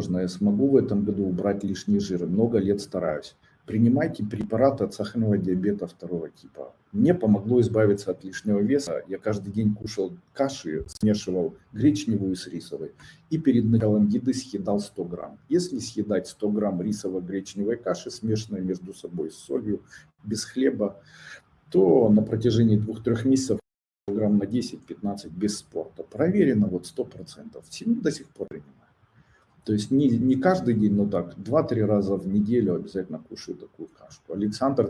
возможно, я смогу в этом году убрать лишний жир. Много лет стараюсь. Принимайте препараты от сахарного диабета второго типа. Мне помогло избавиться от лишнего веса. Я каждый день кушал каши, смешивал гречневую с рисовой. И перед началом еды съедал 100 грамм. Если съедать 100 грамм рисово-гречневой каши, смешанной между собой с солью, без хлеба, то на протяжении двух-трех месяцев грамм на 10-15 без спорта. Проверено вот 100%. Всему до сих пор принимаю. То есть не, не каждый день, но так, 2-3 раза в неделю обязательно кушаю такую кашку. Александр